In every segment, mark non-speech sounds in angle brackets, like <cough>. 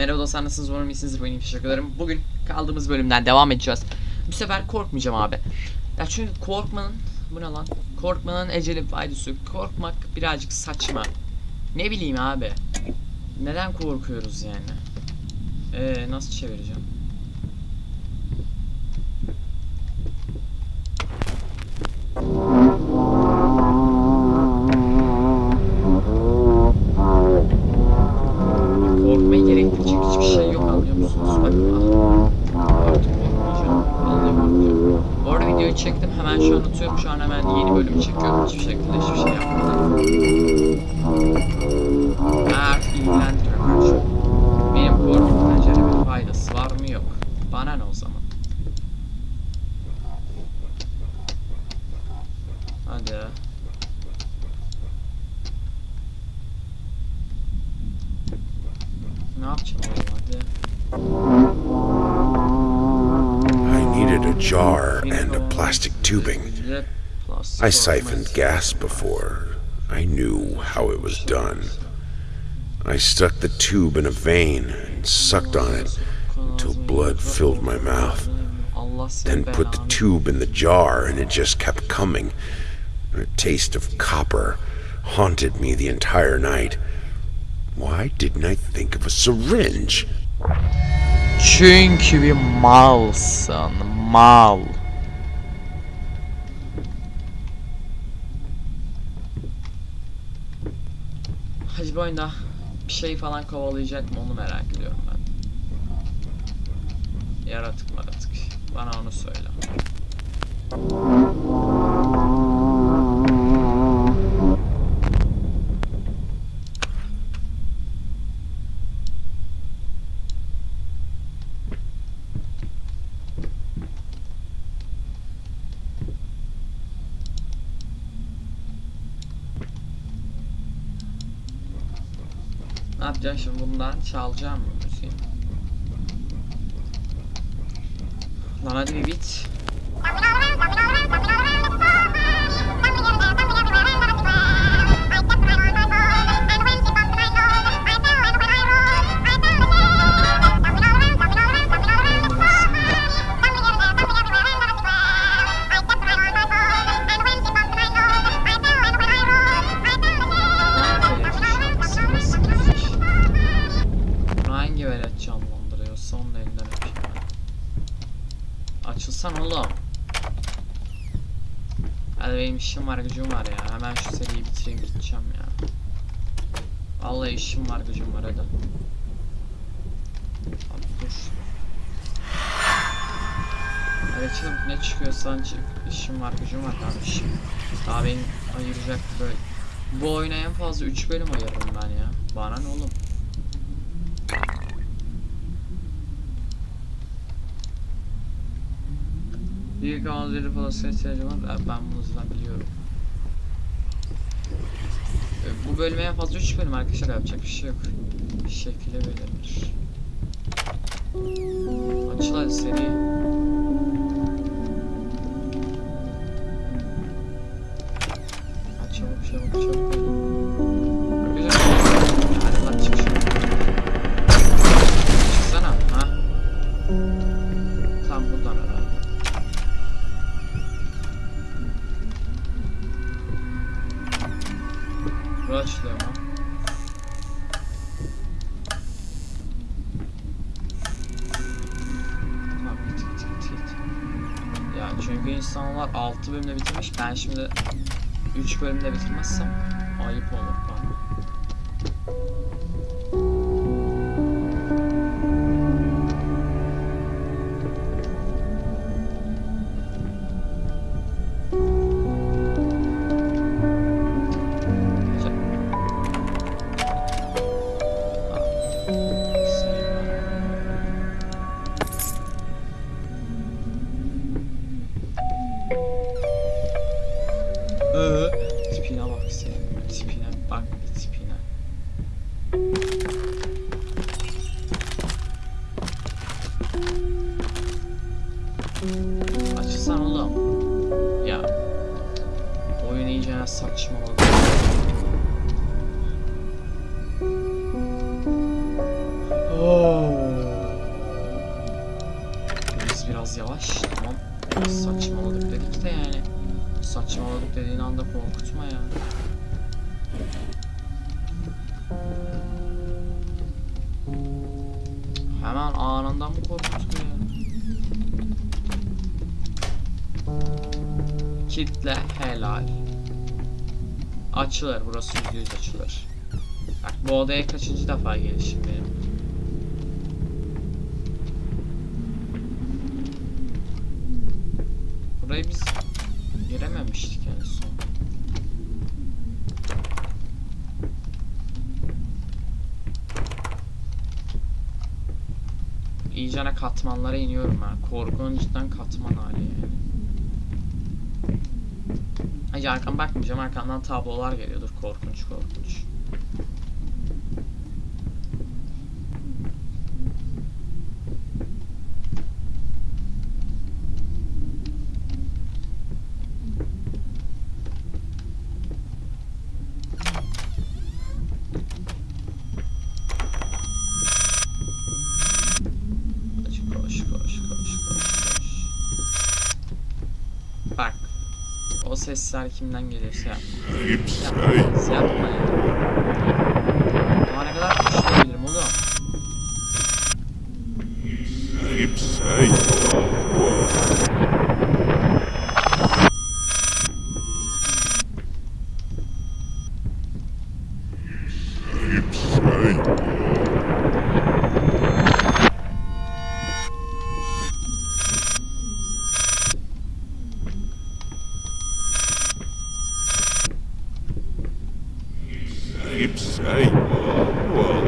Merhaba dostlar nasılsınız? Umarım iyisinizdir. Benim teşekkür ederim. Bugün kaldığımız bölümden devam edeceğiz. Bu sefer korkmayacağım abi. Ya çünkü korkmanın... Bu ne lan? Korkmanın eceli faydası. Korkmak birazcık saçma. Ne bileyim abi. Neden korkuyoruz yani? Ee, nasıl çevireceğim? I siphoned gas before. I knew how it was done. I stuck the tube in a vein and sucked on it until blood filled my mouth. Then put the tube in the jar and it just kept coming. The taste of copper haunted me the entire night. Why didn't I think of a syringe? Çünkü bir malsın. Mal. Hadi bu oyunda bir şey falan kovalayacak mı onu merak ediyorum ben. Yaratık maratık. Bana onu söyle. Ne yapacağım şimdi bundan çalacağım mı müziği? Lan hadi bir bit. İşim var gücüm var ya. Hemen şu seriyi bitireyim gideceğim ya. Vallahi işim var gücüm var hadi. Abi dur. Hadi ne çıkıyorsan çık. İşim var gücüm var kardeşim. Daha beni ayıracak böyle. Bu oyuna en fazla 3 bölüm ayırırım ben ya. Bana ne oğlum? Büyük anları falan ihtiyacım var. Ben- bunu zaten biliyorum. Ee, Bu bölüme en fazla 3 bölüm arkadaşlar yapacak bir şey yok. Bir şekilde belirlenir. Açıl hadi seri. Aç çabuk çabuk bölümde bitirmiş. Ben şimdi 3 bölümde bitirmezsem ayıp olur. Açılır burası yüzde yüz açılır. Bak bu odaya kaçıncı defa gelişim benim. Burayı biz girememiştik en son. İyicene katmanlara iniyorum ben. Korkunun cidden katman hali yani. Ay arkam bakmayacağım arkamdan tablolar geliyordur kimden gelirse yap. Yapma, yapma keep safe. Whoa.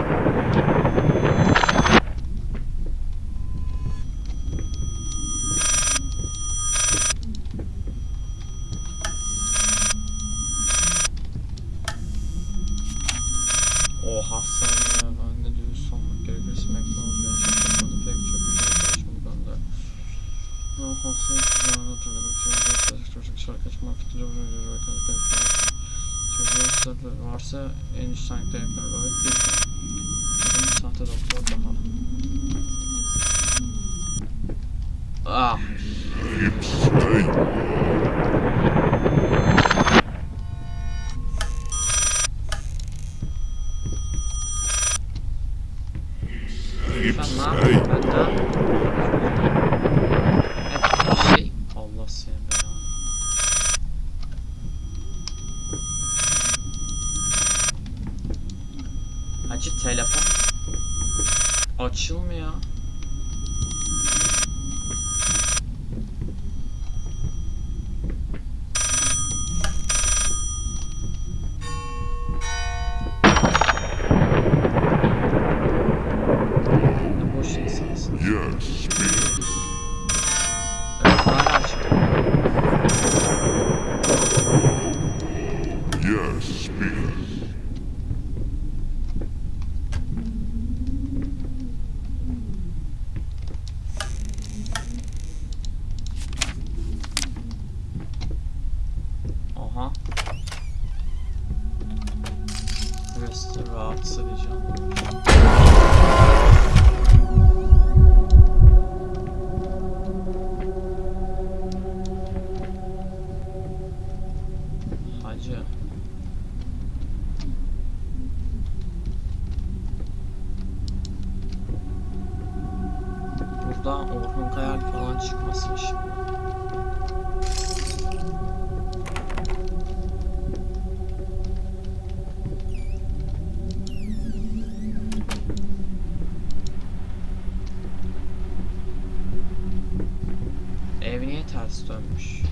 Ev niye ters dönmüş?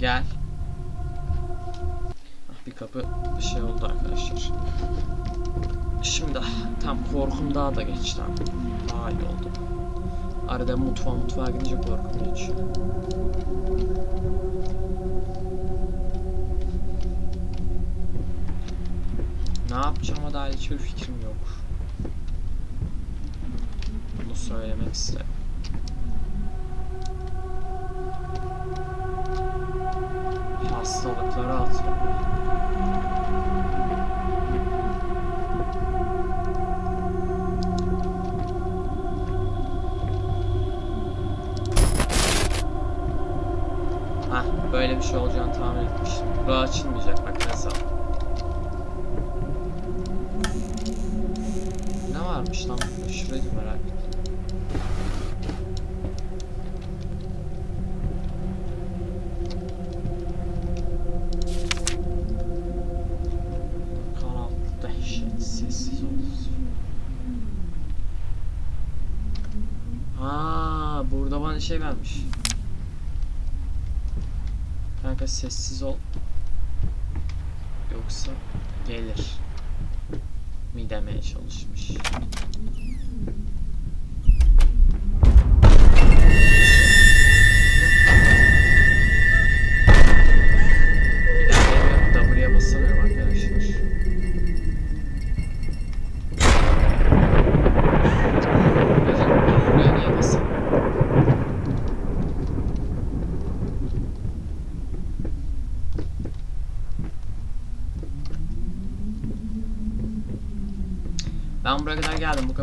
Gel. Ah, Bir kapı bir şey oldu arkadaşlar. Şimdi tam korkum daha da geçti. Daha iyi oldu. Arada mutfağa mutfağa gidince korkum geçiyor. Ne yapacağıma dair hiçbir fikrim yok. Bunu söylemek isterim. Şey vermiş. Kanka sessiz ol.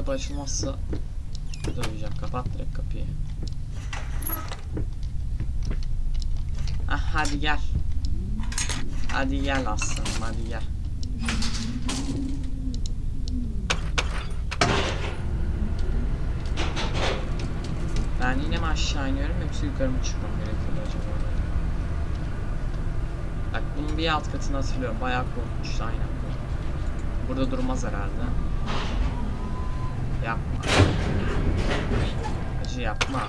Kapı açılmazsa döveceğim. Kapat direkt kapıyı. Ah hadi gel. Hadi gel aslanım hadi gel. Ben yine mi aşağı iniyorum yoksa yukarı mı çıkmam gerekiyor acaba? Bak bunun bir alt katını hatırlıyorum. Bayağı korkmuştu aynen bu. Burada durmaz herhalde. Yapma. Acı yapma.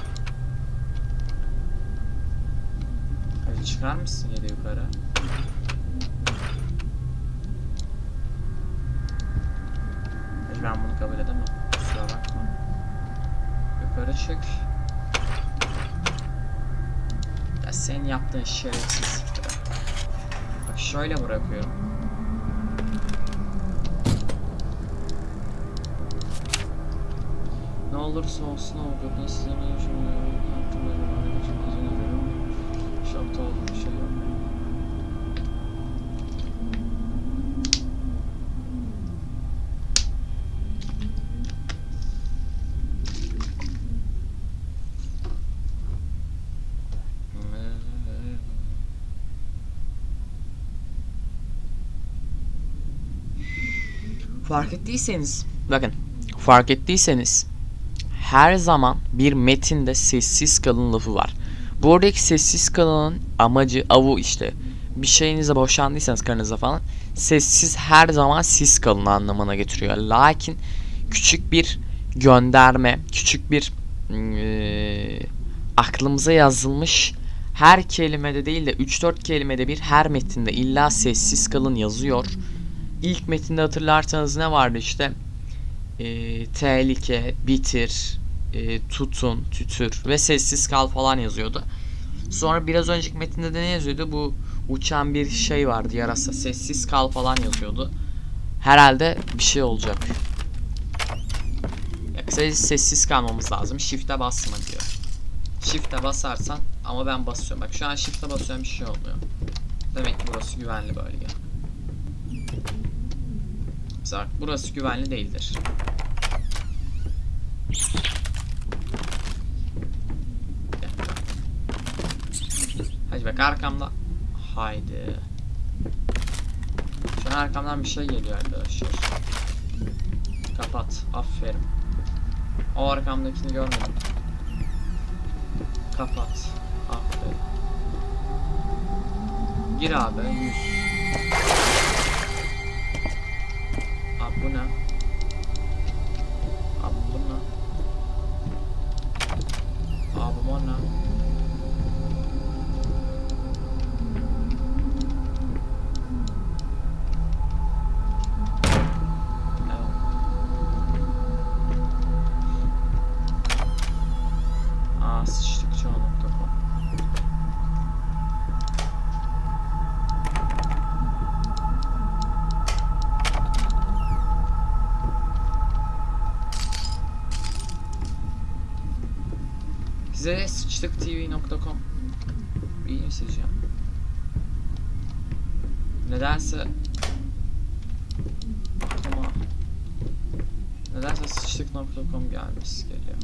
Hadi çıkar mısın da yukarı? Hadi ben bunu kabul edemem. Kusura bakma. Yukarı çık. Ya senin yaptığın şerefsizliktir. Bak şöyle bırakıyorum. Ne olursa olsun avukatın size mevcumuyorum. Hakkında bir hareket için izin ediyorum. Şokta olduğum bir şey yok. Fark ettiyseniz, bakın fark ettiyseniz her zaman bir metinde sessiz kalın lafı var. Buradaki sessiz kalının amacı avu işte bir şeyinize boşandıysanız karınıza falan sessiz her zaman siz kalın anlamına getiriyor. Lakin küçük bir gönderme, küçük bir eee, aklımıza yazılmış her kelimede değil de 3-4 kelimede bir her metinde illa sessiz kalın yazıyor. İlk metinde hatırlarsanız ne vardı işte? Ee, tehlike, bitir, e, tutun, tütür ve sessiz kal falan yazıyordu. Sonra biraz önceki metinde de ne yazıyordu? Bu uçan bir şey vardı yarasa. Sessiz kal falan yazıyordu. Herhalde bir şey olacak. Ya kısaca sessiz kalmamız lazım. Shift'e basma diyor. Shift'e basarsan ama ben basıyorum. Bak şu an shift'e basıyorum bir şey olmuyor. Demek ki burası güvenli bölge. Zark burası güvenli değildir. Hadi bak arkamda. Haydi. Şu an arkamdan bir şey geliyor arkadaşlar. Kapat. Aferin. O arkamdakini görmedim. Kapat. Aferin. Gir abi. 100. 不能。Size sıçtıktv.com iyi ya. Nedense ama nedense sıçtık.com gelmiş geliyor.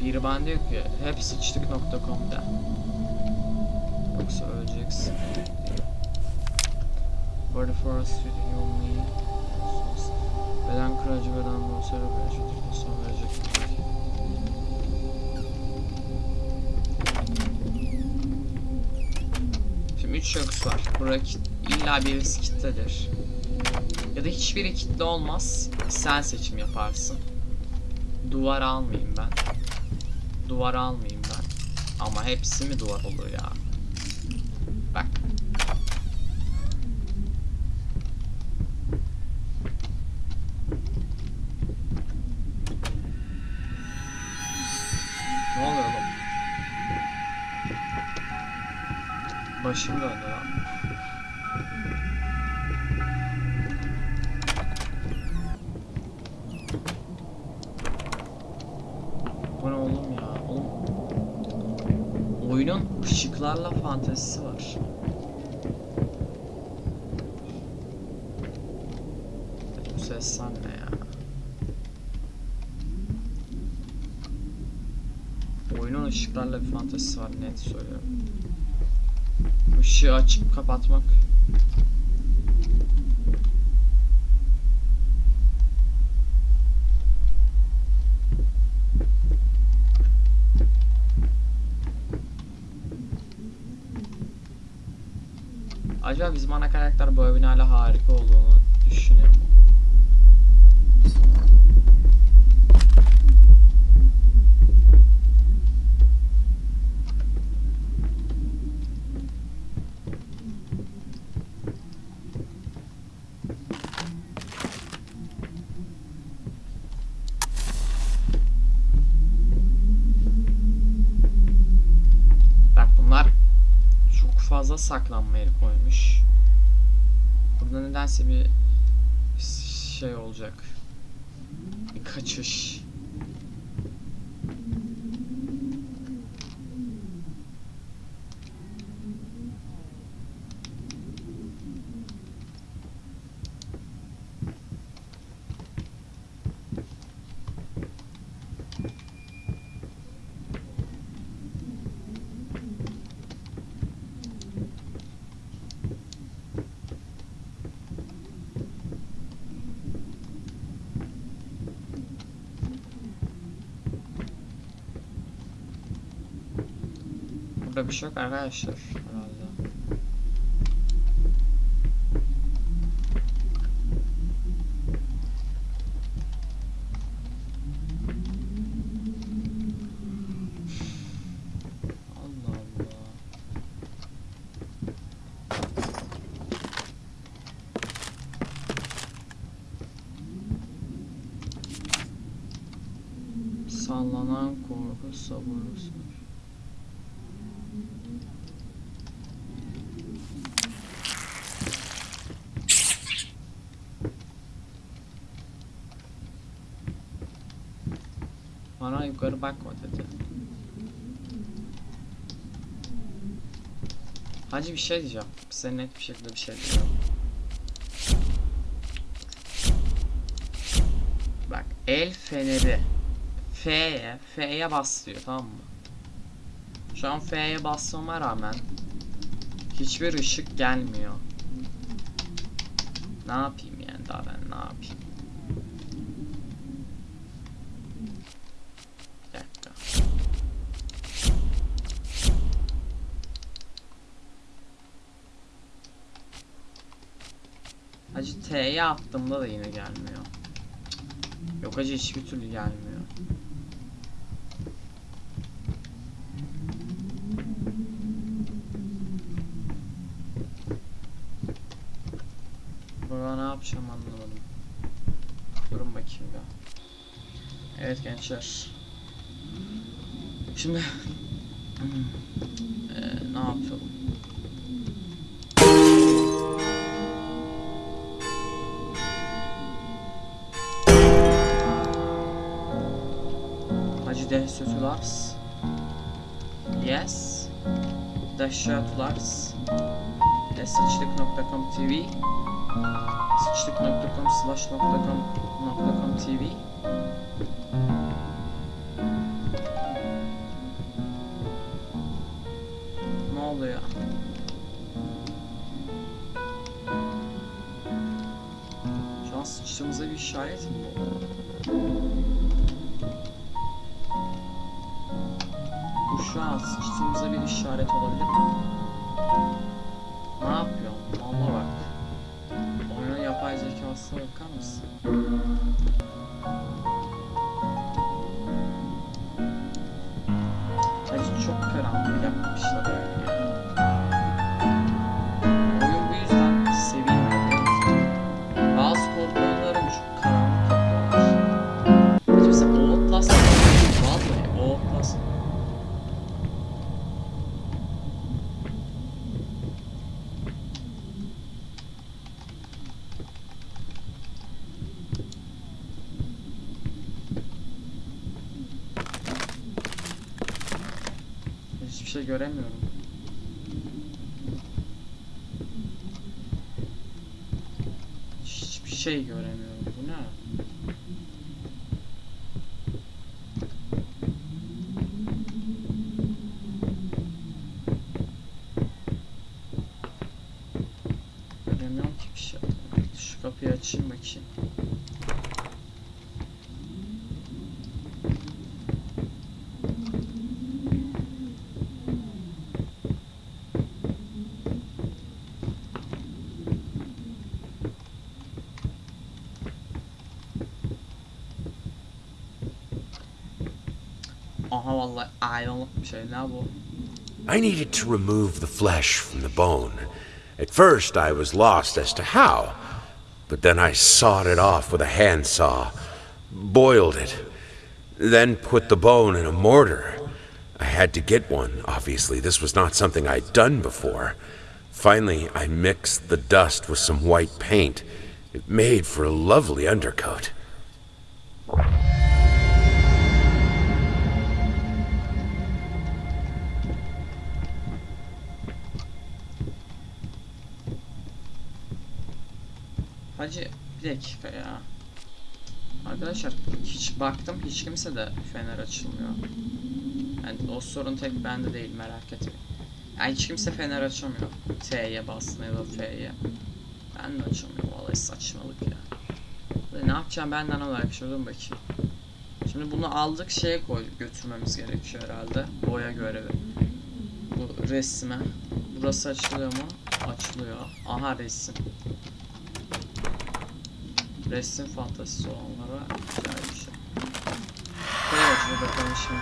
Biri bana diyor ki hep sıçtık.com'da. Yoksa öleceksin. Body force feeding only. Beden kırıcı beden monster bir son verecek. Şimdi 3 şahıs var. Bura kit, illa birisi kitledir. Ya da hiçbiri kitle olmaz. Sen seçim yaparsın. Duvar almayayım ben. Duvar almayayım ben. Ama hepsi mi duvar olur ya? Oyunun ışıklarla fantezisi var. Bu sesler ne ya? Oyunun ışıklarla bir fantezisi var net söylüyorum. Işığı açıp kapatmak. Acaba bizim ana karakter bu evin hala harika olduğunu düşünüyor mu? Bak bunlar çok fazla saklanma yeri koymuş. Burada nedense bir şey olacak. Bir kaçış. Burada bir şey yok arkadaşlar. Herhalde. Sallanan korku sabırlı Bana yukarı bakma dedi. Hacı bir şey diyeceğim. Size net bir şekilde bir şey diyeceğim. Bak el feneri F'ye F'ye bas tamam mı? Şu an F'ye basmama rağmen hiçbir ışık gelmiyor. Ne yapayım yani daha ben ne yapayım? Bir dakika. T'ye attığımda da yine gelmiyor. Yok hacı hiçbir türlü gelmiyor. Burada ne yapacağım anlamadım. Durun bakayım ya. Evet gençler. Şimdi Hacı Dehsötülars Yes. Dehşatulars Sıçtık.com tv Sıçtık.com slash nokta com nokta com tv sıçtığımıza bir işaret olabilir mi? Ne göremiyorum. Hiçbir şey göremiyorum. I needed to remove the flesh from the bone. At first, I was lost as to how, but then I sawed it off with a handsaw, boiled it, then put the bone in a mortar. I had to get one, obviously. This was not something I'd done before. Finally, I mixed the dust with some white paint. It made for a lovely undercoat. Hacı bir dakika ya. Arkadaşlar hiç baktım hiç kimse de fener açılmıyor. Yani o sorun tek bende değil merak etmeyin. Yani hiç kimse fener açamıyor. T'ye bastığında ya da F'ye. Ben de açamıyorum vallahi saçmalık ya. Ne yapacağım benden olarak şuradan bakayım. Şimdi bunu aldık şeye koyduk götürmemiz gerekiyor herhalde. Boya görevi. Bu resme. Burası açılıyor mu? Açılıyor. Aha resim. Resim fantazisi olanlara güzel bir şey. Buraya bakalım şimdi.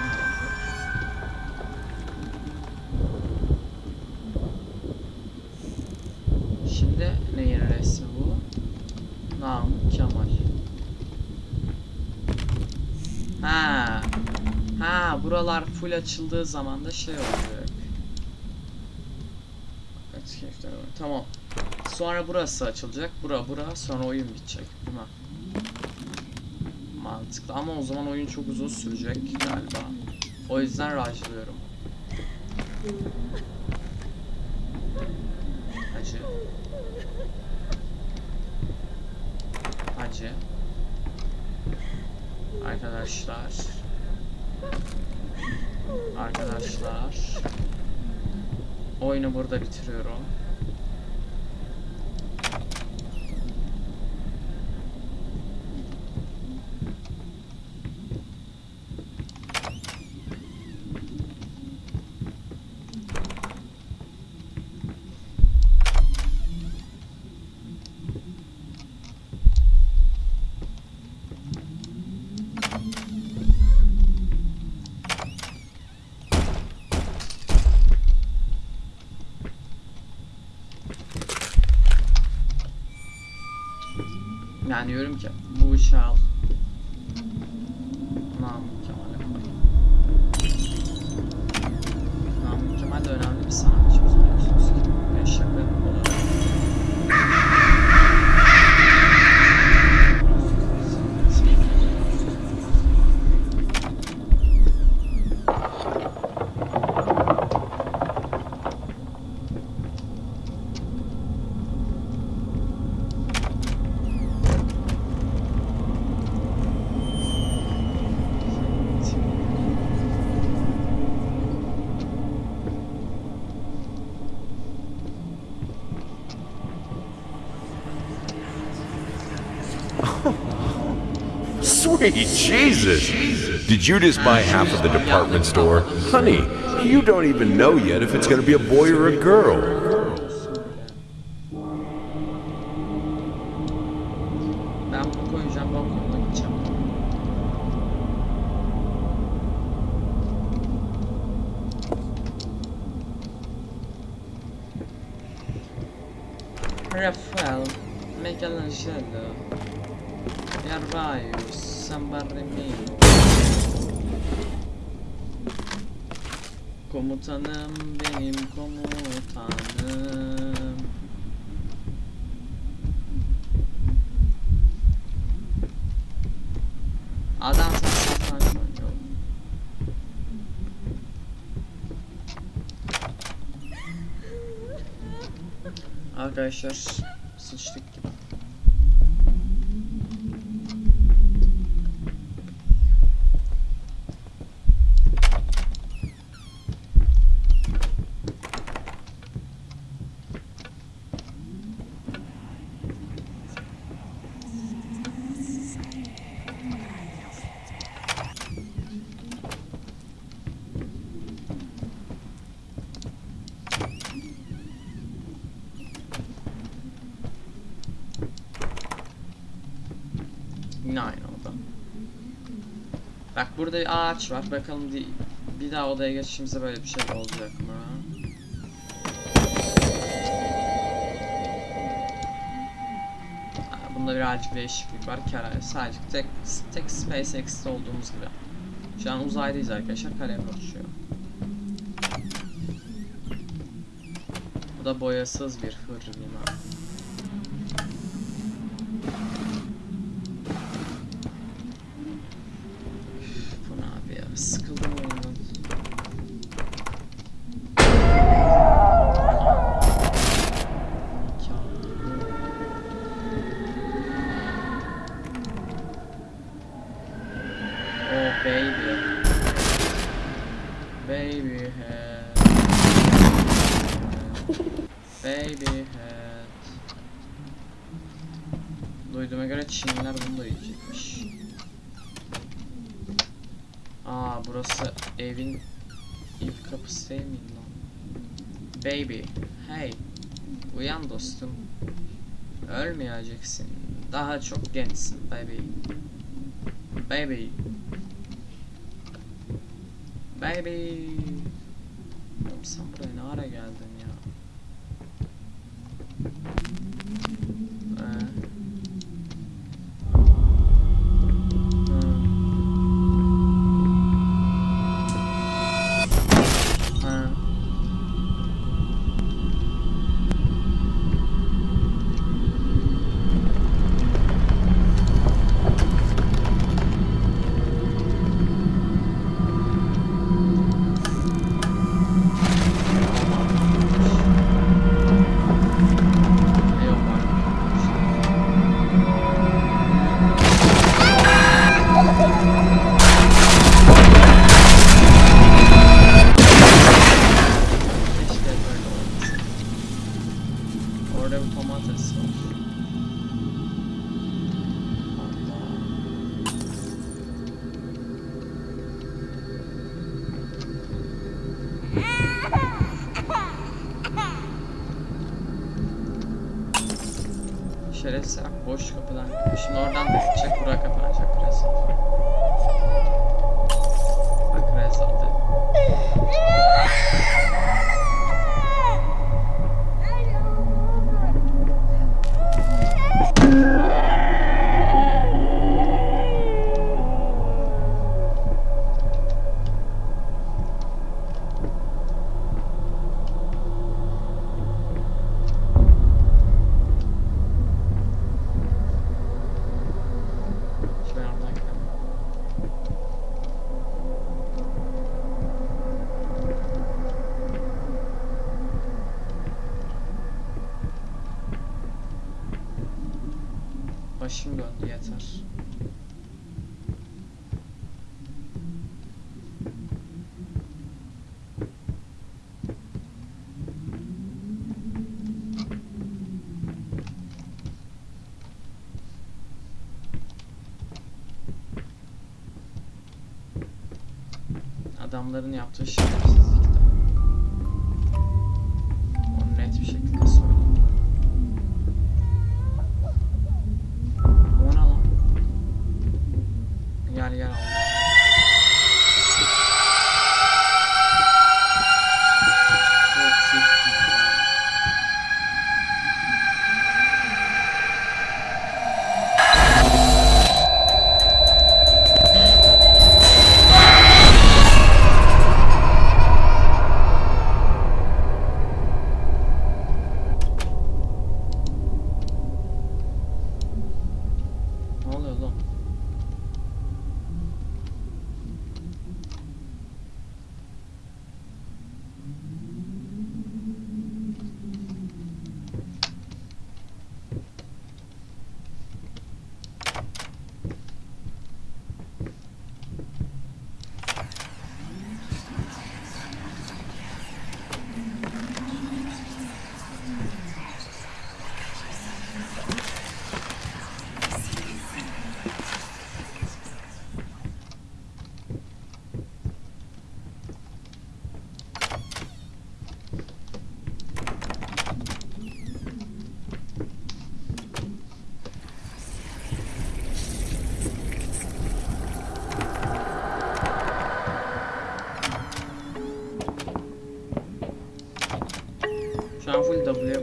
Şimdi neyin resmi bu? Namık Kemal. Ha. Ha buralar full açıldığı zaman da şey olacak. Tamam. Sonra burası açılacak. Bura bura sonra oyun bitecek. Değil mi? Mantıklı ama o zaman oyun çok uzun sürecek galiba. O yüzden rajlıyorum. Hacı. Hacı. Arkadaşlar. Arkadaşlar. Oyunu burada bitiriyorum. Yani diyorum ki bu ışığı Jesus! Did you just buy half of the department store? Honey, you don't even know yet if it's gonna be a boy or a girl. Arkadaşlar sıçtık gibi. Yine aynı oda. Bak burada bir ağaç var. Bakalım bir daha odaya geçişimizde böyle bir şey olacak mı? Bunda birazcık değişiklik var. Kara, sadece tek, tek SpaceX'te olduğumuz gibi. Şu an uzaydayız arkadaşlar. Karaya uçuyor. Bu da boyasız bir hır Baby head. Baby head. Duyduğuma göre Çinliler bunu da yiyecekmiş. Aa burası evin ilk kapısı değil lan? Baby, hey, uyan dostum. Ölmeyeceksin. Daha çok gençsin baby. Baby. Baby. Oğlum sen buraya ne ara geldin Başım döndü yeter. Adamların yaptığı şerefsiz. Şu an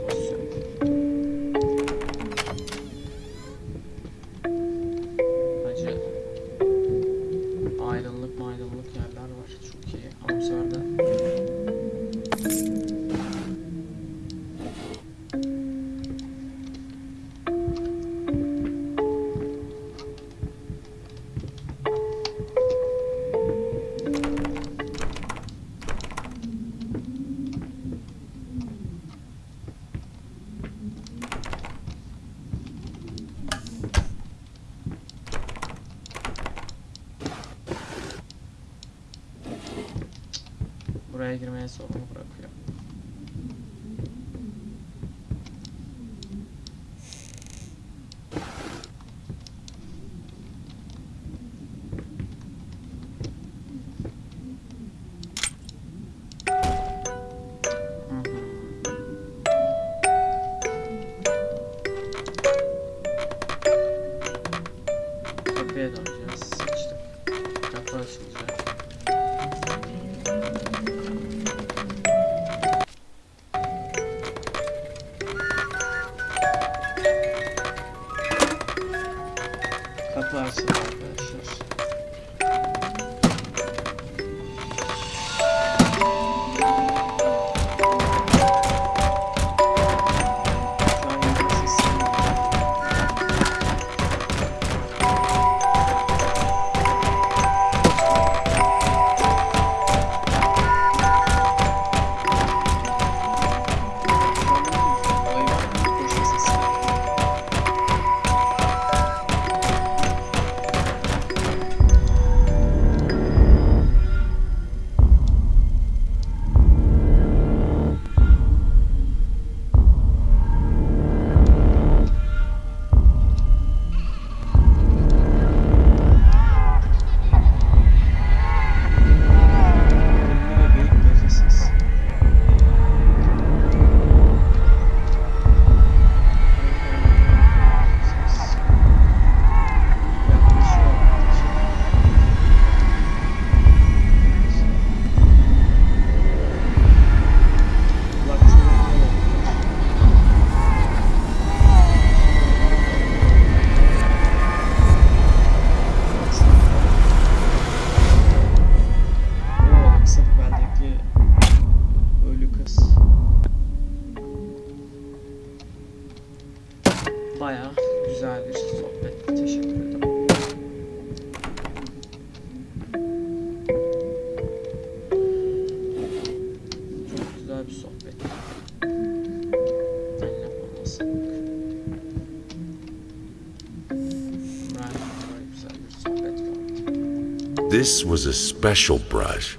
This was a special brush,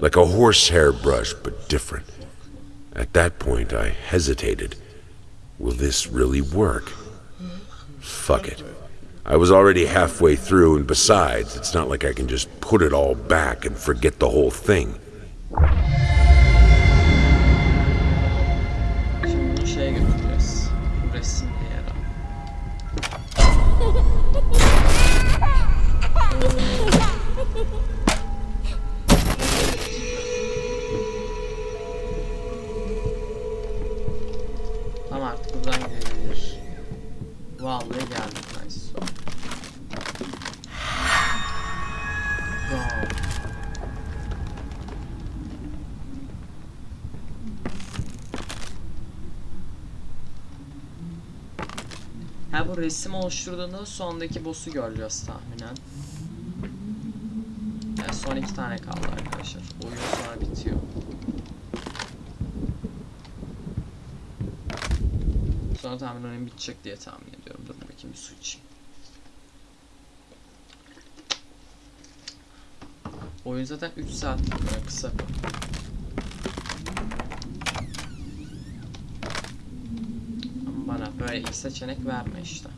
like a horsehair brush, but different. At that point, I hesitated. Will this really work? Fuck it. I was already halfway through, and besides, it's not like I can just put it all back and forget the whole thing. Resim oluşturduğunda sondaki boss'u göreceğiz tahminen. Yani son iki tane kaldı arkadaşlar. Oyun sonra bitiyor. Sonra tahminen oyun bitecek diye tahmin ediyorum. Dur bakayım bir su içeyim. Oyun zaten 3 saat kısa. Ama bana böyle ilk seçenek verme işte.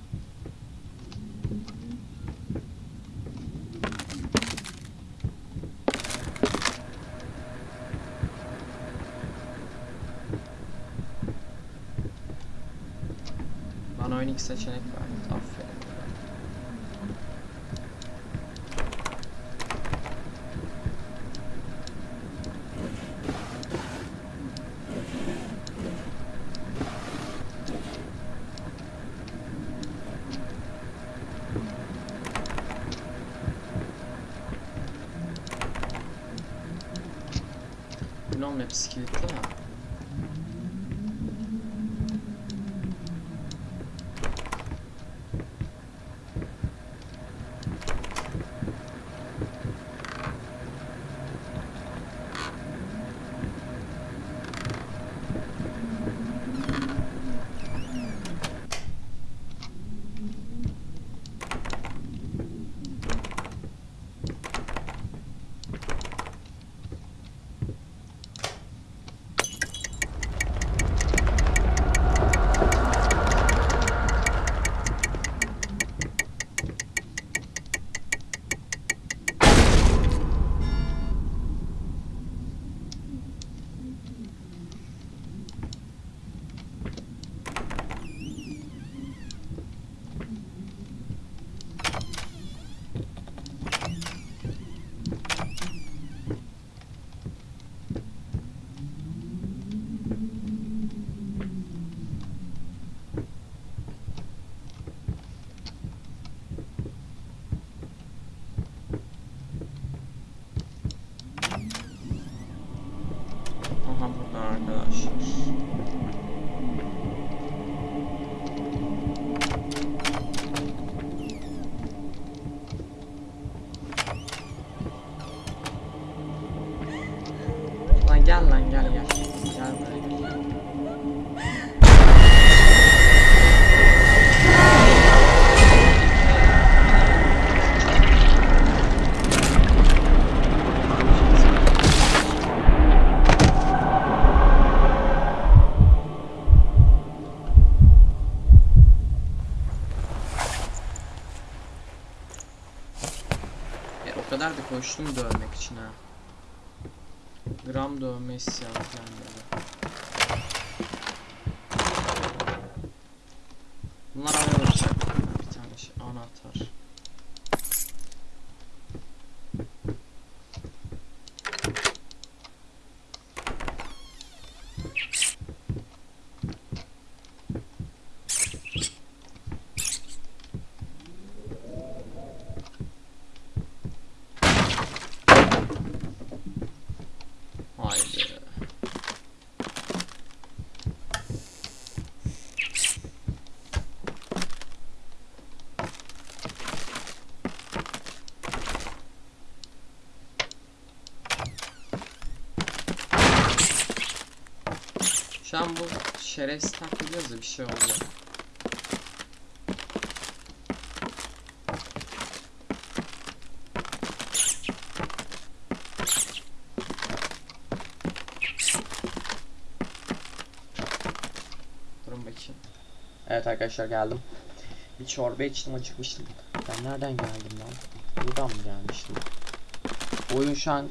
Bana oyun ilk seçenek verdi. Aferin. Bunun hepsi kilitli ha. Aha E, kadar da koştum dövmek için ha. Gram dövme isyanı falan. Bunlar arkadaşlar. Bir tane şey anahtar. Haydi. Şu an bu şerefsiz takılıyoruz da bir şey oldu. Durun bakayım. Evet arkadaşlar geldim. Bir çorba içtim acıkmıştım. Ben nereden geldim lan? Buradan mı gelmiştim? Oyun şu an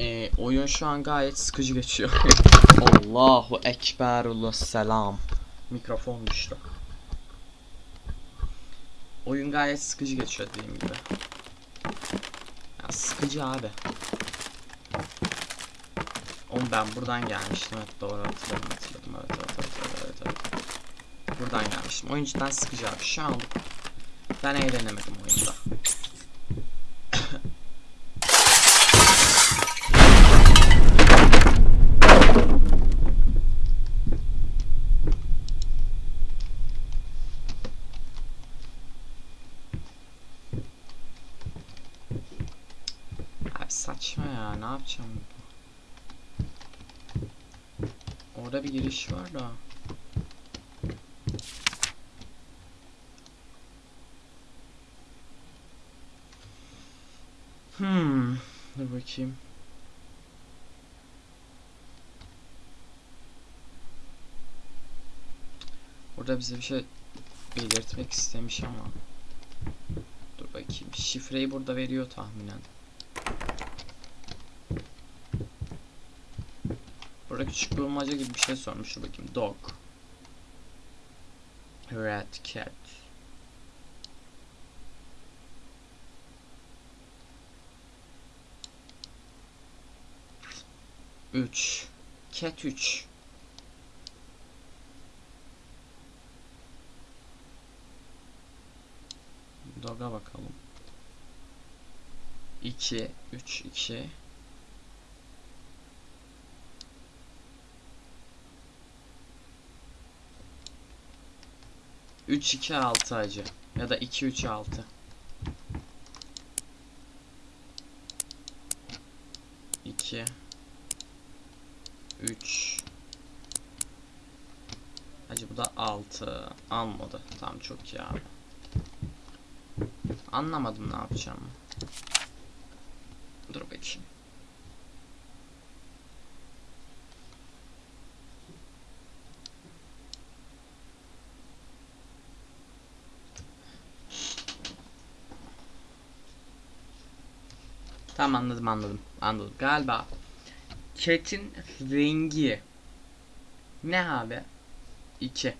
Ee, oyun şu an gayet sıkıcı geçiyor. <laughs> Allahu Ekberullah selam. Mikrofon düştü. Oyun gayet sıkıcı geçiyor dediğim gibi. Ya sıkıcı abi. Oğlum ben buradan gelmiştim. Evet doğru hatırladım hatırladım. Evet evet evet evet, evet, evet. Buradan gelmiştim. Oyun cidden sıkıcı abi. Şu an ben eğlenemedim oyunda. Abi saçma ya ne yapacağım Orada bir giriş var da Hmm Dur bakayım Burada bize bir şey belirtmek istemiş ama Dur bakayım şifreyi burada veriyor tahminen Burada küçük bulmaca gibi bir şey sormuş. Dur bakayım. Dog. Red cat. Üç. Cat üç. Bakalım. 2 3 2 3 2 6 acı ya da 2 3 6 2 3 Acı bu da 6 almadı. Tamam çok iyi abi. Anlamadım ne yapacağımı. Dur bakayım. Tamam anladım anladım. Anladım. Galiba Cat'in rengi ne abi? 2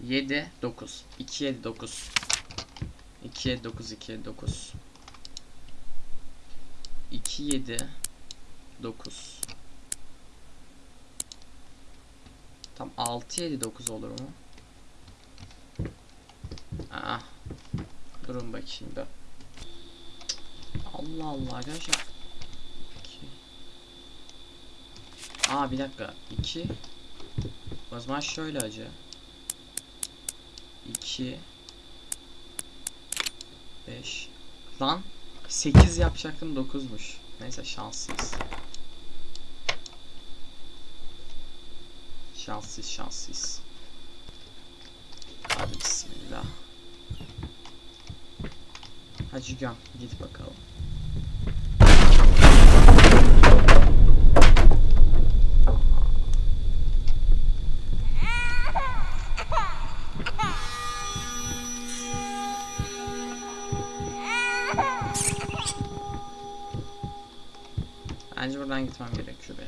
7 9 2 7 9 2 7 9 2 7 9 2 7 9 Tam 6 7 9 olur mu? Aa. Durun bakayım bir. Allah Allah arkadaşlar. Aa bir dakika. 2 O zaman şöyle acı. 2 5 Lan 8 yapacaktım 9'muş. Neyse şanssız. Şanssız şanssız. Hadi bismillah. Hacı Gön git bakalım. Bence buradan gitmem gerekiyor.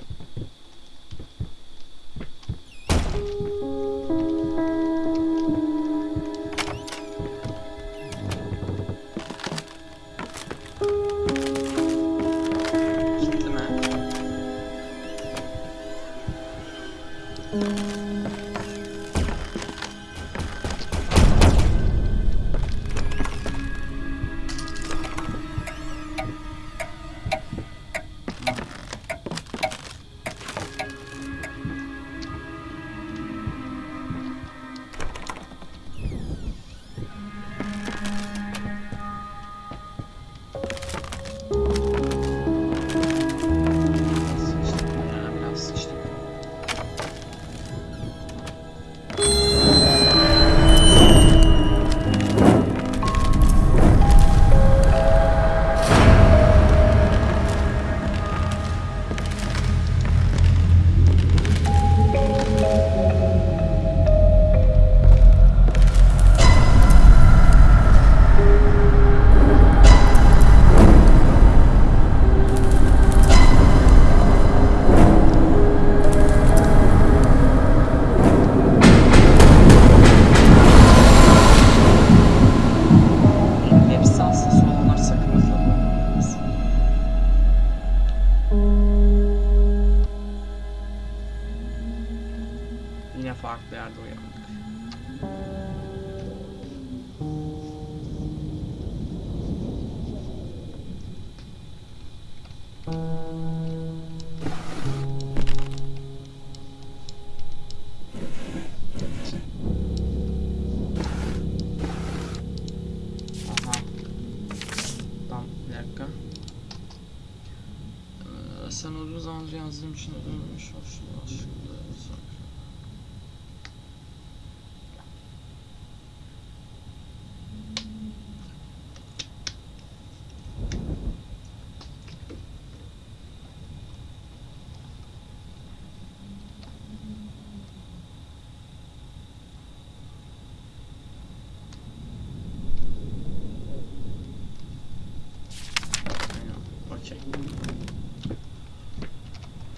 Uzun zamandır yazdığım için ödülmüş hoşuma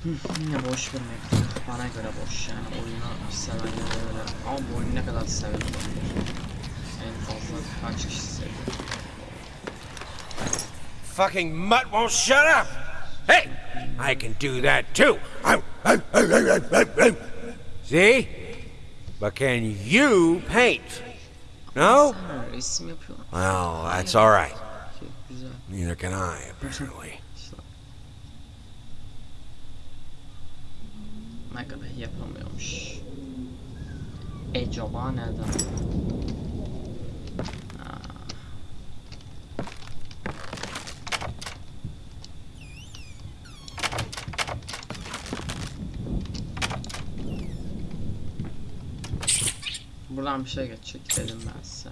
Yine boş. Bana göre boş yani. Oyunu. Ama bu oyunu ne kadar En fazla kaç kişi seviyor? Fucking mutt won't shut up! Hey! I can do that too! See? But can you paint? No? Ha, resim yapıyorlar. Well, that's alright. Neither can I, apparently. Neden? Ha. Buradan bir şey geçecek dedim ben size.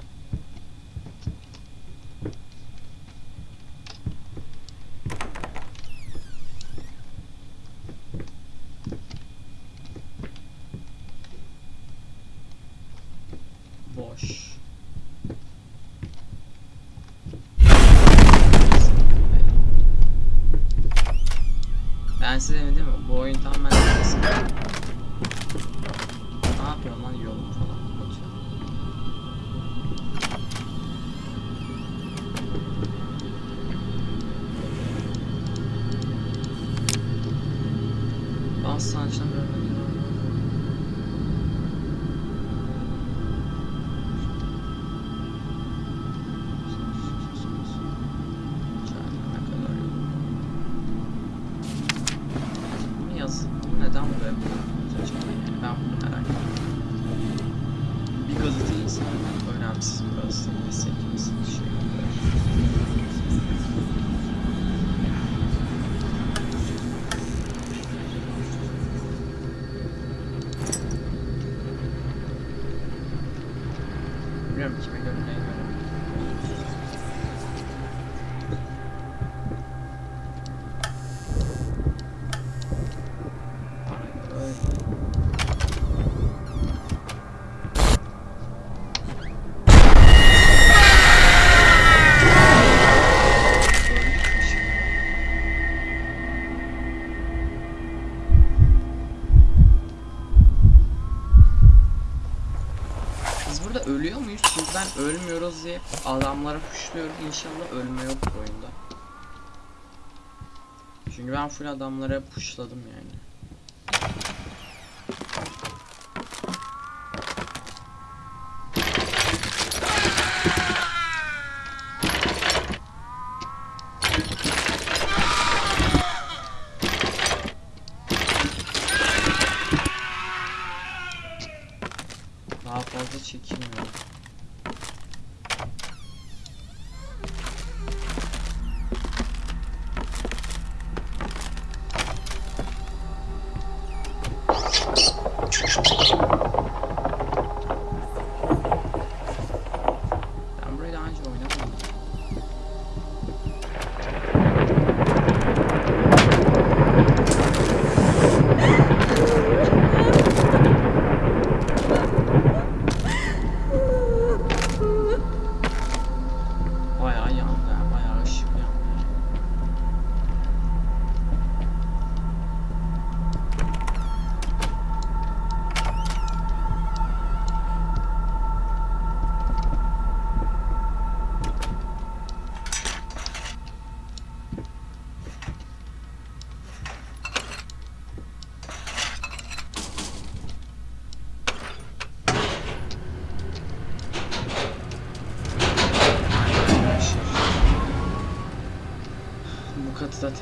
Ölmüyoruz diye adamlara puşluyorum. İnşallah ölme yok bu oyunda. Çünkü ben full adamlara puşladım yani.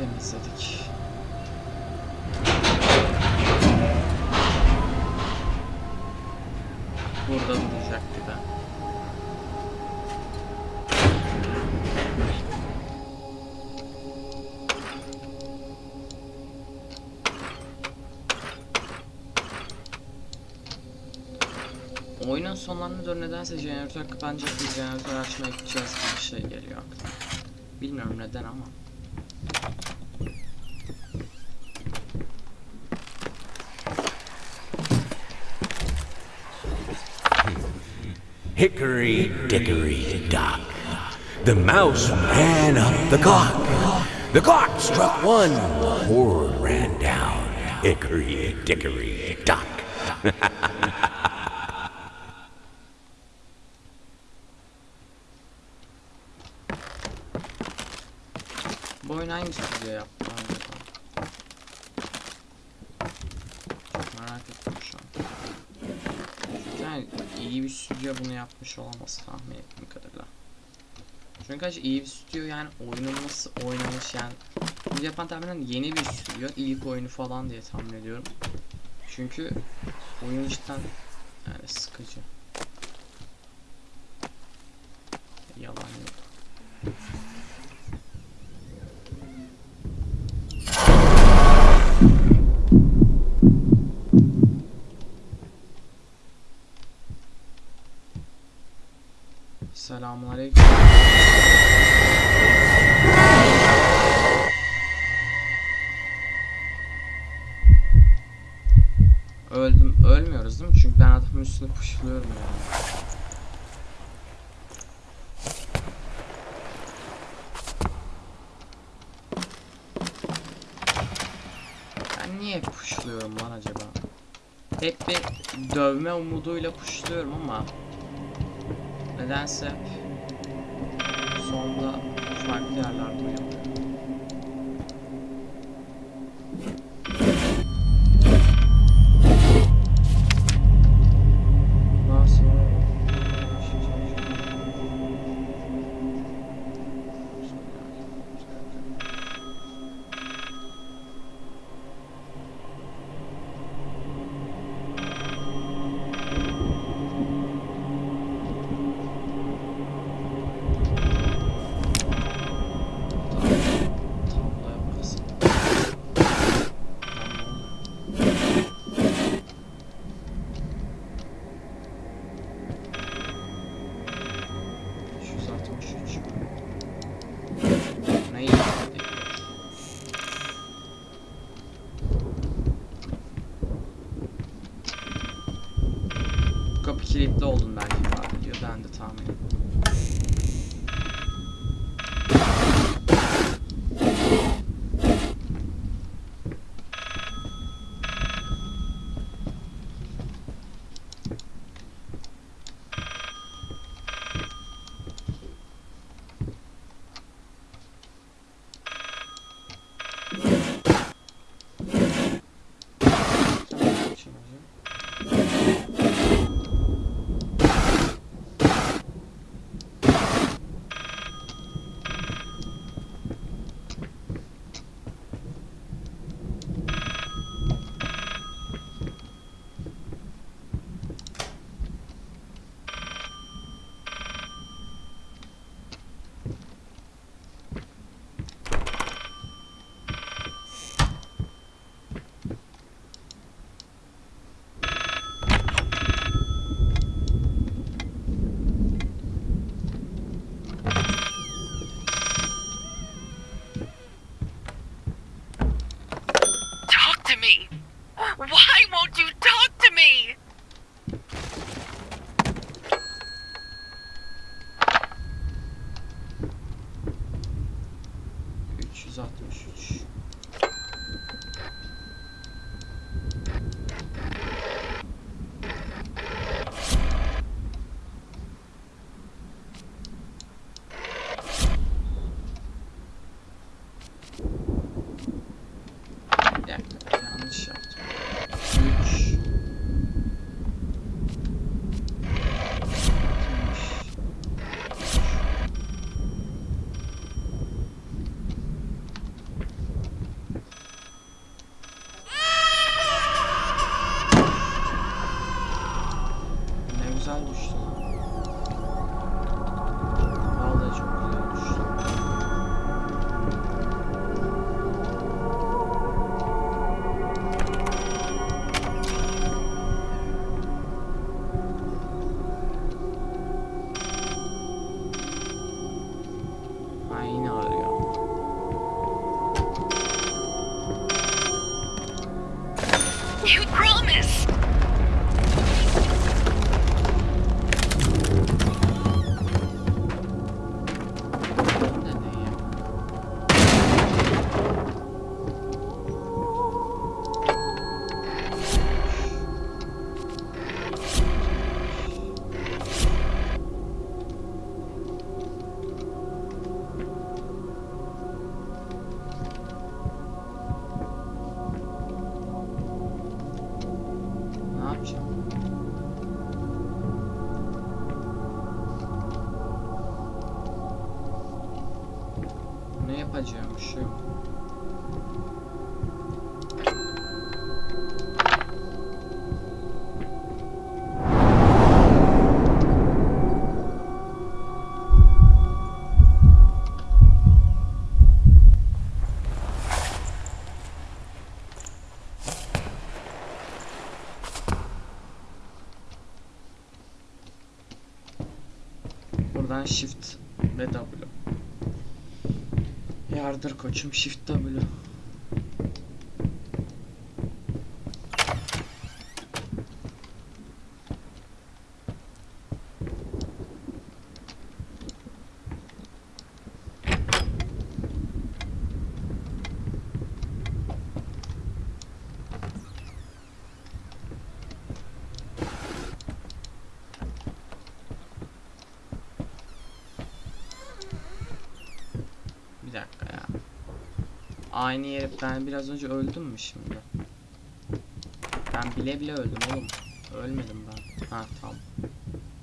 Temizledik. Burada duracak bir de. Oyunun sonlarına doğru nedense jeneratör kapanacak bir jeneratör açmaya gideceğiz gibi bir şey geliyor aklıma. Bilmiyorum neden ama. Hickory dickory dock. The mouse ran up the clock. The clock struck one. The horde ran down. Hickory dickory dock. <laughs> Acı iyi bir stüdyo yani oyunun nasıl oynamış yani bunu yapan tahminen yeni bir stüdyo ilk oyunu falan diye tahmin ediyorum. Çünkü oyun cidden yani sıkıcı. Yalan yok. Selamun. Öldüm. Ölmüyoruz değil mi? Çünkü ben adamın üstüne puşluyorum yani. Ben niye puşluyorum lan acaba? Hep bir dövme umuduyla puşluyorum ama Nedense hep sonda farklı yerlerde Buradan shift ve W. Yardır koçum shift W. Bir dakika ya. Aynı yere ben biraz önce öldüm mü şimdi? Ben bile bile öldüm oğlum. Ölmedim ben. Ha tamam.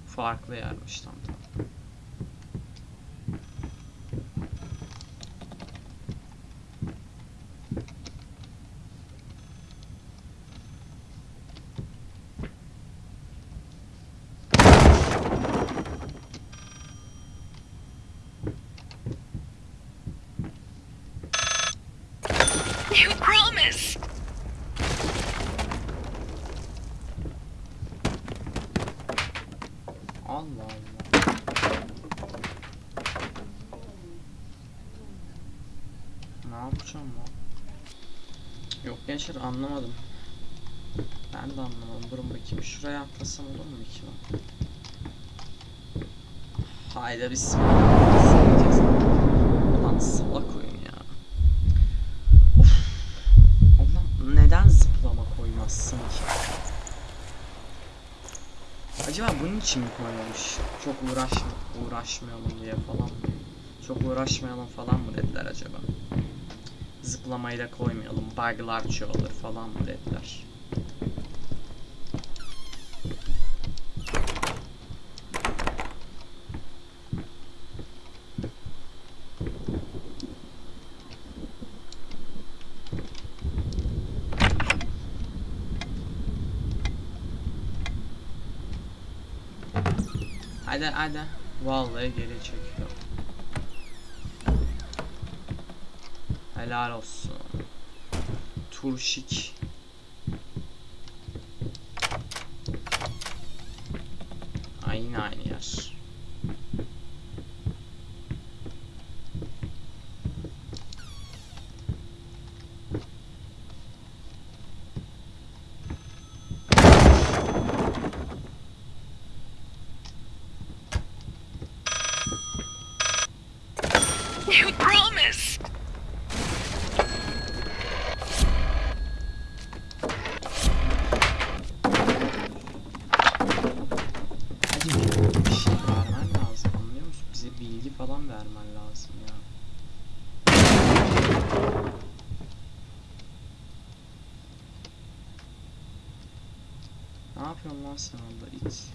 Farklı yermiş tam tamam. You promise. Allah Allah. Ne yapacağım lan? Yok gençler anlamadım. Ben de anlamadım. Durun bakayım. Şuraya atlasam olur mu ki lan? Hayda bismillah. Ulan salak oyun ya. Of. Ulan neden zıplama koymazsın ki? Acaba bunun için mi koymamış? Çok uğraş uğraşmayalım diye falan mı? Çok uğraşmayalım falan mı dediler acaba? Zıplamayı da koymayalım. Bug'lar çoğalır falan mı dediler? Hadi hadi. Vallahi geri çekiyor. Helal olsun. Turşik. Aynı aynı yer. You promise. Hadi bir, bir şey vermen lazım anlıyor musun? Bize bilgi falan vermen lazım ya. Ne yapıyorsun lan sen orada it?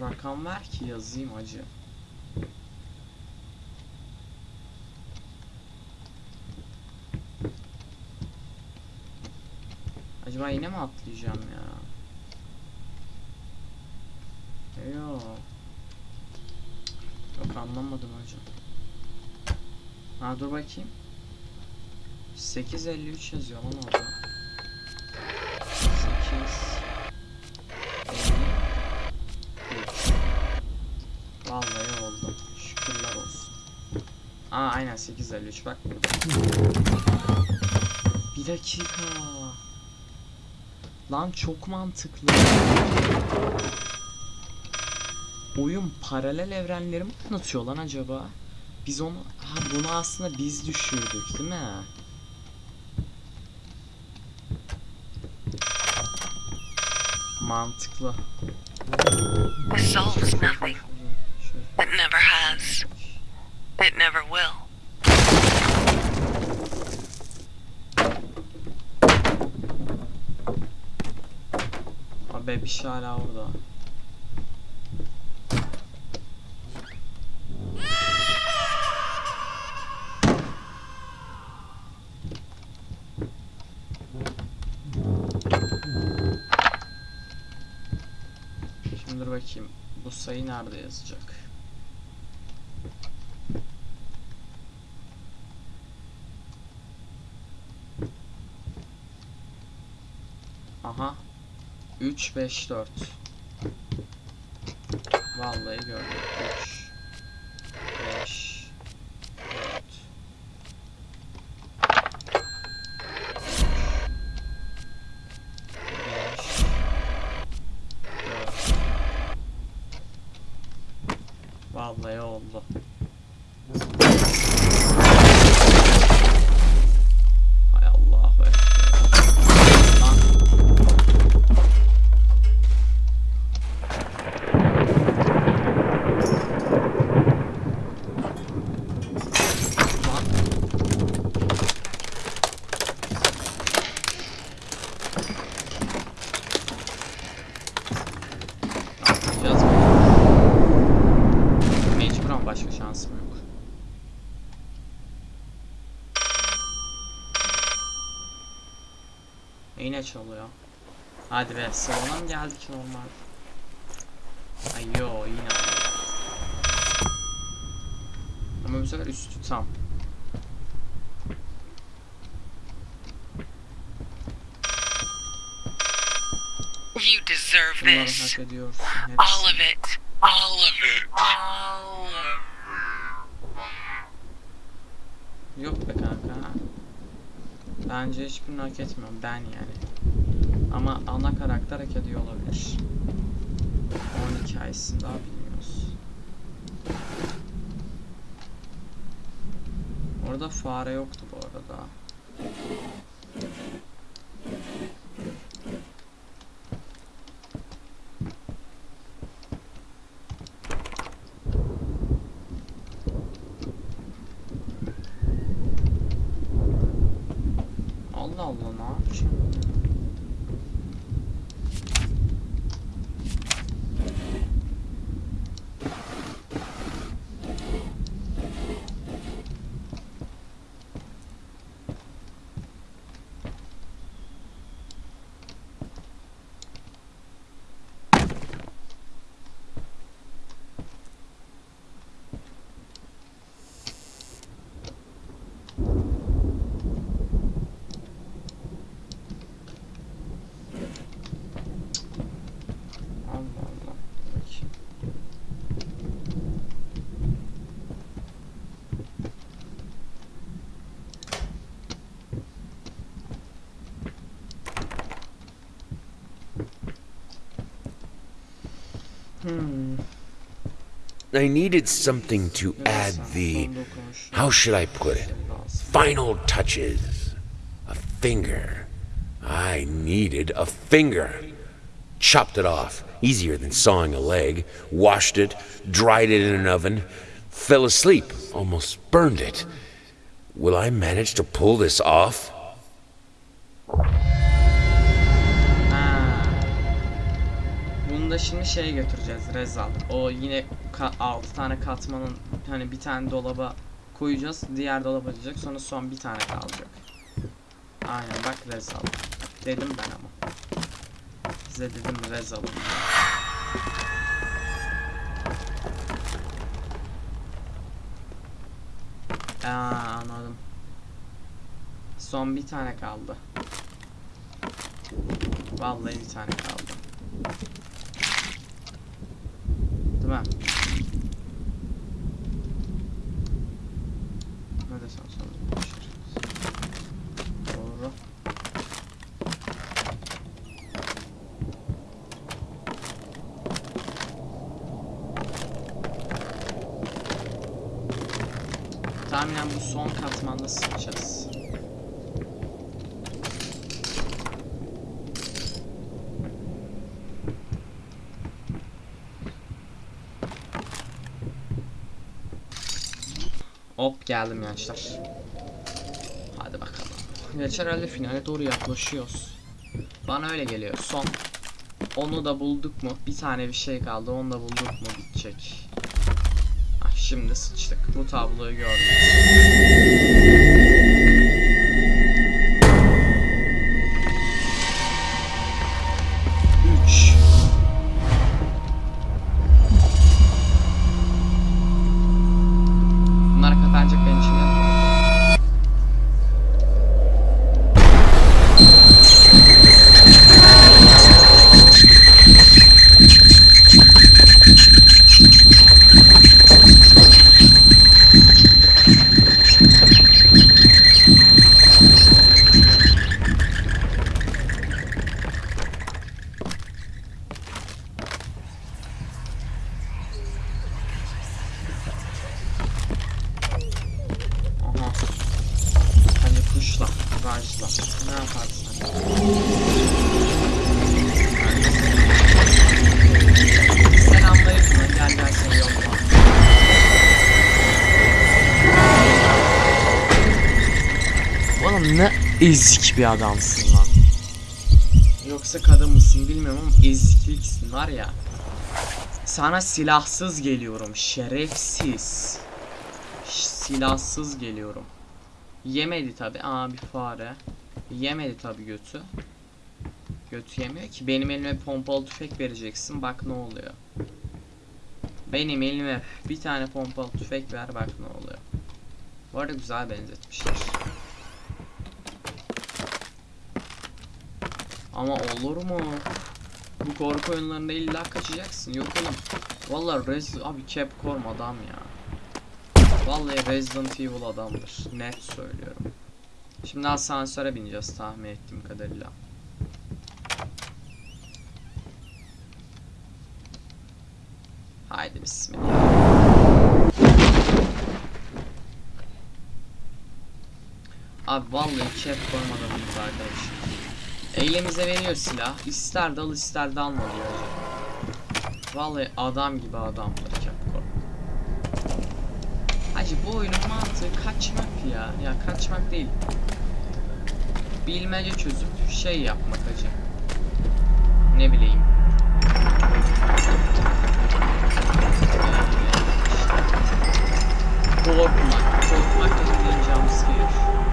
Rakam ver ki yazayım acı. Acaba yine mi atlayacağım ya? Yok. Yok anlamadım hocam. Ha dur bakayım. 853 yazıyor lan orada. 8 53 Vallahi oldu. Şükürler olsun. Aa aynen 853 bak. Bir dakika. Lan çok mantıklı. Oyun paralel evrenleri mi anlatıyor lan acaba? Biz onu ha bunu aslında biz düşürdük değil mi? Mantıklı. Solves nothing. Şöyle. It never has. It never will. Şey hala orada. Şimdi dur bakayım. Bu sayı nerede yazacak? Aha. 3 5 4. Vallahi gördüm. 3 5 4 5 4 Vallahi oldu. Hay Allah be. Lan Lan. Ne yapacağız? Mecburen başka şansım yok. E Yine çalıyor. Hadi be salona mı geldik normal? Ay yo yine. Ama bu sefer üstü tam. You deserve this. hak ediyorsun. All of it. All of it. All of Yok be kanka. Bence hiçbirini hak etmiyorum ben yani. Ama ana karakter hak ediyor olabilir. Hikayesini daha bilmiyoruz. Orada fare yoktu bu arada. Allah Allah ne yapacağım? I needed something to add the, how should I put it, final touches. A finger. I needed a finger. Chopped it off, easier than sawing a leg, washed it, dried it in an oven, fell asleep, almost burned it. Will I manage to pull this off? Şimdi şeye götüreceğiz Rezal. O yine 6 tane katmanın hani bir tane dolaba koyacağız. Diğer dolaba diyecek. Sonra son bir tane kalacak. Aynen bak Rezal. Dedim ben ama. Size dedim Rezal'ım. Aa anladım. Son bir tane kaldı. Vallahi bir tane kaldı. Değil mi? tahminen bu son sıkacağız. Hop geldim gençler. Hadi bakalım. Geç herhalde finale doğru yaklaşıyoruz. Bana öyle geliyor. Son. Onu da bulduk mu? Bir tane bir şey kaldı. Onu da bulduk mu? Bitecek. Şimdi sıçtık. Bu tabloyu gördüm. Bir adamsın lan. Yoksa kadın mısın bilmiyorum ama ezikliksin var ya. Sana silahsız geliyorum şerefsiz. Silahsız geliyorum. Yemedi tabi. Aa bir fare. Yemedi tabi götü. Götü yemiyor ki. Benim elime pompalı tüfek vereceksin. Bak ne oluyor. Benim elime bir tane pompalı tüfek ver bak ne oluyor. Bu arada güzel benzetmişler. Ama olur mu? Bu korku oyunlarında illa kaçacaksın. Yok oğlum. Vallahi Rez abi Capcom adam ya. Vallahi Resident Evil adamdır. Net söylüyorum. Şimdi asansöre bineceğiz tahmin ettiğim kadarıyla. Haydi bismillah. Abi vallahi Capcom adamıyız arkadaşlar. Eylemize veriyor silah. İster dal ister dalma diyor. Vallahi adam gibi adamdır Capcom. Hacı bu oyunun mantığı kaçmak ya. Ya kaçmak değil. Bilmece çözüp şey yapmak hacı. Ne bileyim. Korkmak. Korkmak da dediğin jumpscare.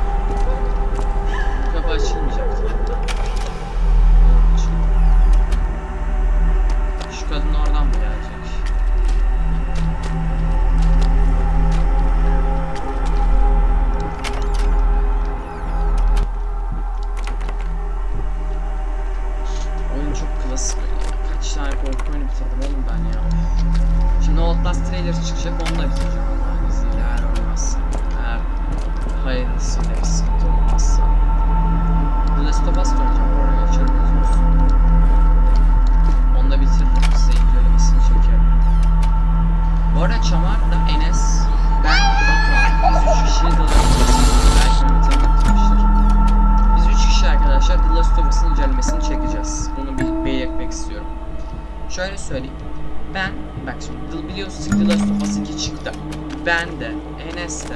Ben de, Enes de,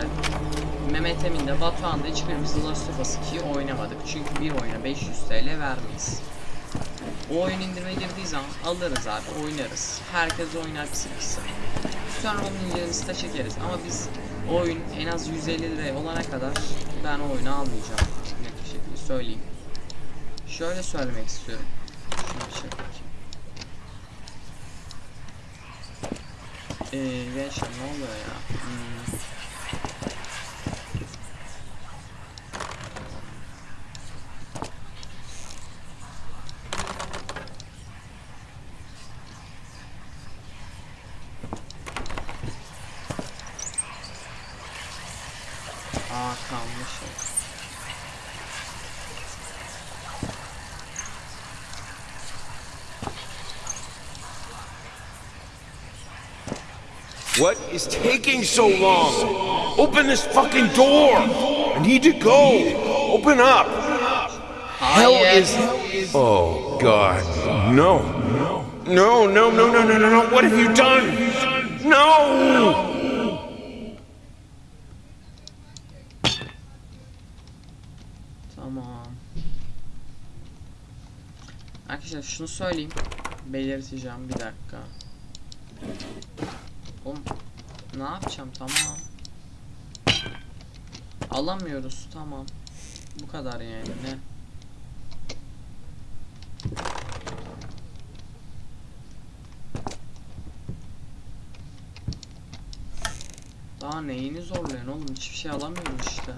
Mehmet Emin de, Batuhan da hiçbirimiz Last of Us 2'yi oynamadık. Çünkü bir oyuna 500 TL vermeyiz. O oyun indirime girdiği zaman alırız abi, oynarız. Herkes oynar pisi pisi. Sonra onun incelemesini de çekeriz. Ama biz oyun en az 150 liraya olana kadar ben o oyunu almayacağım. Net bir şekilde söyleyeyim. Şöyle söylemek istiyorum. Şunu bir şey bakayım. Eee gençler ne oluyor ya? What is taking so long? Open this fucking door! I need to go! Open up! Hell is. Oh, God. No. No, no, no, no, no, no, no. What have you done? No! Tamam. Arkadaşlar şunu söyleyeyim. Belirteceğim bir dakika. Ne yapacağım tamam. Alamıyoruz tamam. Bu kadar yani ne? Daha neyini zorluyorsun oğlum hiçbir şey alamıyoruz işte.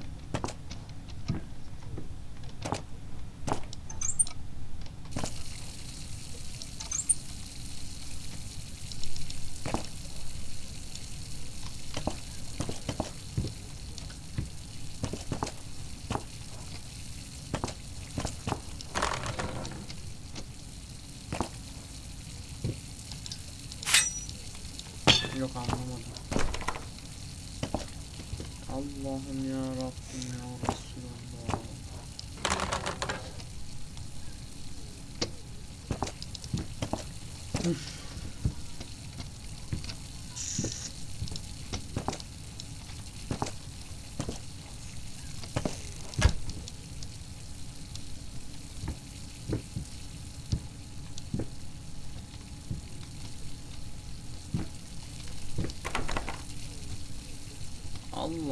Yok anlamadım. Allah'ım ya Rabbim ya Resulallah. Üf.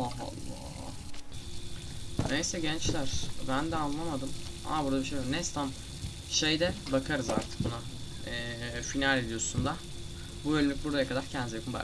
Allah Allah. Neyse gençler ben de anlamadım. Aa burada bir şey var. Neyse tamam. Şeyde bakarız artık buna. Ee, final videosunda. Bu bölümlük buraya kadar kendinize. Bye.